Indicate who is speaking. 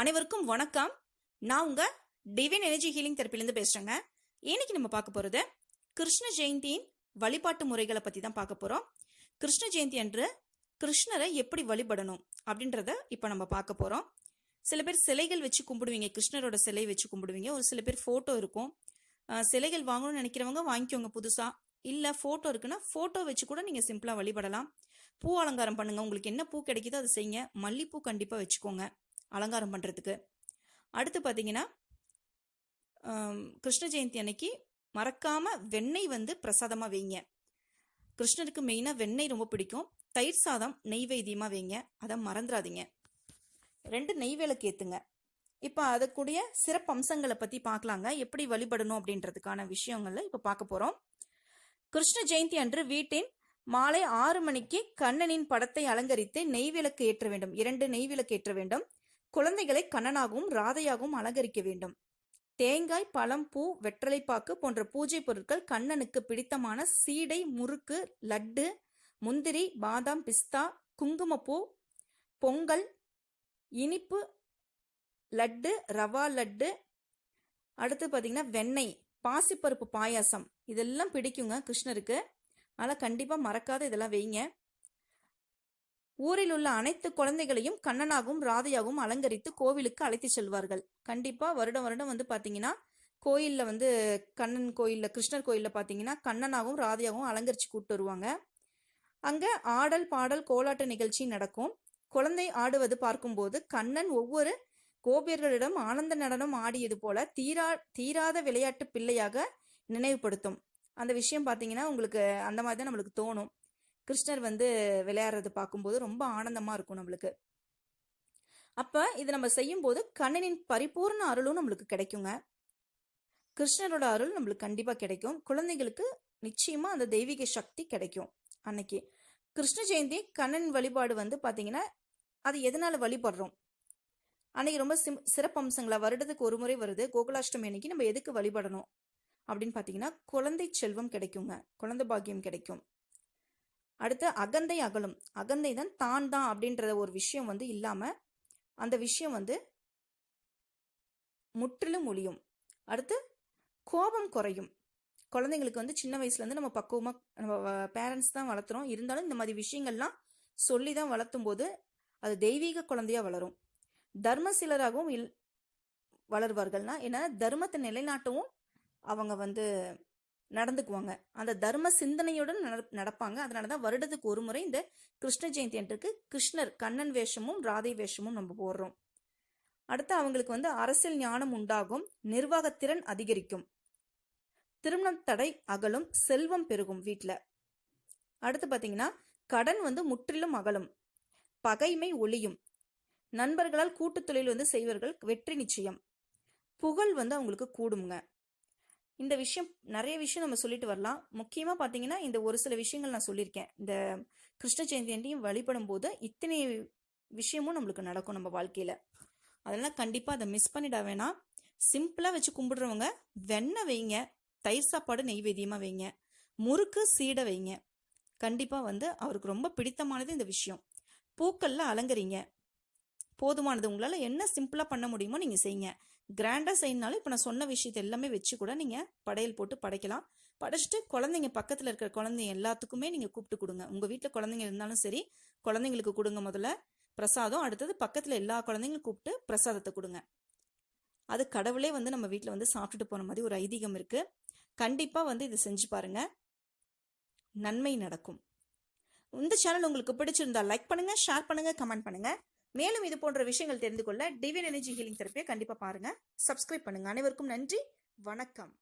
Speaker 1: அனைவருக்கும் வணக்கம். நான் உங்க டிவைன் எனர்ஜி ஹீலிங் தெரப்பிலேருந்து பேசுறேங்க. இன்னைக்கு நம்ம பார்க்க போறது கிருஷ்ண ஜெயந்தியின் வழிபாட்டு முறைகளை பத்தி தான் பார்க்க போறோம். கிருஷ்ண ஜெயந்தி அன்று கிருஷ்ணரை எப்படி வழிபடணும் அப்படின்றத இப்போ நம்ம பார்க்க போறோம். சில பேர் சிலைகள் வச்சு கும்பிடுவீங்க கிருஷ்ணரோட சிலை வச்சு கும்பிடுவீங்க. ஒரு சில பேர் ஃபோட்டோ இருக்கும். சிலைகள் வாங்கணும்னு நினைக்கிறவங்க வாங்கிக்கோங்க புதுசா. இல்ல ஃபோட்டோ இருக்குன்னா ஃபோட்டோ வச்சு கூட நீங்க சிம்பிளா வழிபடலாம். பூ அலங்காரம் பண்ணுங்க. உங்களுக்கு என்ன பூ கிடைக்குதோ அதை செய்யுங்க. மல்லிப்பூ கண்டிப்பா வச்சுக்கோங்க. அலங்காரம் பண்ணுறதுக்கு அடுத்து பார்த்தீங்கன்னா கிருஷ்ண ஜெயந்தி அன்னைக்கு மறக்காமல் வெண்ணெய் வந்து பிரசாதமாக வைங்க. கிருஷ்ணருக்கு மெயினாக வெண்ணெய் ரொம்ப பிடிக்கும். தயிர் சாதம் நெய்வேத்தியமாக வைங்க. அதை மறந்துடாதீங்க ரெண்டு நெய் விளக்கு ஏற்றுங்க இப்போ அதுக்குடைய சிறப்பு அம்சங்களை பற்றி பார்க்கலாங்க எப்படி வழிபடணும் அப்படின்றதுக்கான விஷயங்களை இப்போ பார்க்க போகிறோம் கிருஷ்ண ஜெயந்தி அன்று வீட்டின் மாலை ஆறு மணிக்கு கண்ணனின் படத்தை அலங்கரித்து நெய்விளக்கு ஏற்ற வேண்டும். இரண்டு நெய்விளக்கு ஏற்ற வேண்டும். குழந்தைகளை கண்ணனாகவும் ராதையாகவும் அலங்கரிக்க வேண்டும். தேங்காய் பழம் பூ வெற்றலைப்பாக்கு போன்ற பூஜை பொருட்கள் கண்ணனுக்கு பிடித்தமான சீடை முறுக்கு லட்டு முந்திரி பாதாம் பிஸ்தா குங்குமப்பூ பொங்கல் இனிப்பு லட்டு ரவா லட்டு அடுத்து பார்த்தீங்கன்னா வெண்ணெய் பாசிப்பருப்பு பாயாசம். இதெல்லாம் பிடிக்குங்க கிருஷ்ணருக்கு. அதனால் கண்டிப்பாக மறக்காத இதெல்லாம் வைங்க. ஊரில் உள்ள அனைத்து குழந்தைகளையும் கண்ணனாகவும் ராதையாகவும் அலங்கரித்து கோவிலுக்கு அழைத்து செல்வார்கள். கண்டிப்பா வருடம் வருடம் வந்து பாத்தீங்கன்னா கோயில்ல வந்து கண்ணன் கோயில்ல கிருஷ்ணர் கோயில்ல பாத்தீங்கன்னா கண்ணனாகவும் ராதையாகவும் அலங்கரிச்சு கூப்பிட்டு வருவாங்க. அங்க ஆடல் பாடல் கோலாட்ட நிகழ்ச்சி நடக்கும். குழந்தை ஆடுவது பார்க்கும்போது கண்ணன் ஒவ்வொரு கோபியர்களிடம் ஆனந்த நடனம் ஆடியது போல தீரா தீராத விளையாட்டு பிள்ளையாக நினைவுபடுத்தும். அந்த விஷயம் பாத்தீங்கன்னா உங்களுக்கு அந்த மாதிரி தான் நம்மளுக்கு தோணும். கிருஷ்ணர் வந்து விளையாடுறது பார்க்கும்போது ரொம்ப ஆனந்தமா இருக்கும் நம்மளுக்கு. அப்ப இது நம்ம செய்யும்போது கண்ணனின் பரிபூர்ண அருளும் நம்மளுக்கு கிடைக்குங்க. கிருஷ்ணரோட அருள் நம்மளுக்கு கண்டிப்பா கிடைக்கும். குழந்தைகளுக்கு நிச்சயமா அந்த தெய்வீக சக்தி கிடைக்கும் அன்னைக்கு. கிருஷ்ண ஜெயந்தி கண்ணன் வழிபாடு வந்து பாத்தீங்கன்னா அது எதனால வழிபடுறோம்? அன்னைக்கு ரொம்ப சிம் சிறப்பம்சங்களா வருடத்துக்கு ஒரு முறை வருது கோகுலாஷ்டமி அன்னைக்கு நம்ம எதுக்கு வழிபடணும்? அப்படின்னு பாத்தீங்கன்னா குழந்தை செல்வம் கிடைக்குங்க. குழந்தை பாக்கியம் கிடைக்கும். அடுத்து அகந்தை அகலும். அகந்தை தான் தான் தான் அப்படின்ற ஒரு விஷயம் வந்து இல்லாம அந்த விஷயம் வந்து முற்றிலும் ஒழியும். அடுத்து கோபம் குறையும். குழந்தைங்களுக்கு வந்து சின்ன வயசுல இருந்து நம்ம பக்குவமாக நம்ம பேரண்ட்ஸ் தான் வளர்த்துறோம். இருந்தாலும் இந்த மாதிரி விஷயங்கள்லாம் சொல்லி தான் வளர்த்தும் போது அது தெய்வீக குழந்தையா வளரும். தர்ம சிலராகவும் இல் வளர்வார்கள்னா ஏன்னா தர்மத்தை நிலைநாட்டவும் அவங்க வந்து நடந்துக்குவாங்க. அந்த தர்ம சிந்தனையுடன் நட- நடப்பாங்க. அதனால தான் வருடத்துக்கு ஒரு முறை இந்த கிருஷ்ண ஜெயந்தி அன்றைக்கு கிருஷ்ணர் கண்ணன் வேஷமும் ராதை வேஷமும் நம்ம போடுறோம். அடுத்து அவங்களுக்கு வந்து அரசியல் ஞானம் உண்டாகும். நிர்வாகத்திறன் அதிகரிக்கும். திருமணம் தடை அகலும் செல்வம் பெருகும் வீட்டில் அடுத்து பார்த்தீங்கன்னா கடன் வந்து முற்றிலும் அகலும். பகைமை ஒளியும். நண்பர்களால் கூட்டுத் தொழில் வந்து செய்வர்கள் வெற்றி நிச்சயம். புகழ் வந்து அவங்களுக்கு கூடுங்க இந்த விஷயம் நிறைய விஷயம் நம்ம சொல்லிட்டு வரலாம். முக்கியமா பாத்தீங்கன்னா இந்த ஒரு சில விஷயங்கள் நான் சொல்லியிருக்கேன். இந்த கிருஷ்ண ஜெயந்தியன்டையும் வழிபடும் போது இத்தனை விஷயமும் நம்மளுக்கு நடக்கும் நம்ம வாழ்க்கையில. அதெல்லாம் கண்டிப்பா அதை மிஸ் பண்ணிட வேணாம். சிம்பிளா வச்சு கும்பிடுறவங்க வெண்ணெய் வைங்க. தயிர் சாப்பாடு நெய்வேத்தியமா வைங்க. முறுக்கு சீடை வைங்க. கண்டிப்பா வந்து அவருக்கு ரொம்ப பிடித்தமானது இந்த விஷயம். பூக்கள்ல அலங்கரிங்க. போதுமானது உங்களால என்ன சிம்பிளா பண்ண முடியுமோ நீங்க செய்யுங்க கிராண்டாக செய்யணுனாலும் இப்போ நான் சொன்ன விஷயத்தை எல்லாமே வச்சு கூட நீங்கள் படையல் போட்டு படைக்கலாம். படைச்சிட்டு குழந்தைங்க பக்கத்தில் இருக்கிற குழந்தைங்க எல்லாத்துக்குமே நீங்கள் கூப்பிட்டு கொடுங்க. உங்கள் வீட்டில் குழந்தைங்க இருந்தாலும் சரி குழந்தைங்களுக்கு கொடுங்க முதல்ல. பிரசாதம் அடுத்தது பக்கத்தில் எல்லா குழந்தைங்களும் கூப்பிட்டு பிரசாதத்தை கொடுங்க. அது கடவுளே வந்து நம்ம வீட்டில் வந்து சாப்பிட்டுட்டு போன மாதிரி ஒரு ஐதீகம் இருக்குது கண்டிப்பாக வந்து இதை செஞ்சு பாருங்க. நன்மை நடக்கும். இந்த சேனல் உங்களுக்கு பிடிச்சிருந்தா லைக் பண்ணுங்கள் ஷேர் பண்ணுங்கள் கமெண்ட் பண்ணுங்கள் மேலும் இது போன்ற விஷயங்கள் தெரிந்து கொள்ள டிவின் எனர்ஜி ஹீலிங் தெரப்பியை கண்டிப்பா பாருங்க. சப்ஸ்கிரைப் பண்ணுங்க. அனைவருக்கும் நன்றி. வணக்கம்.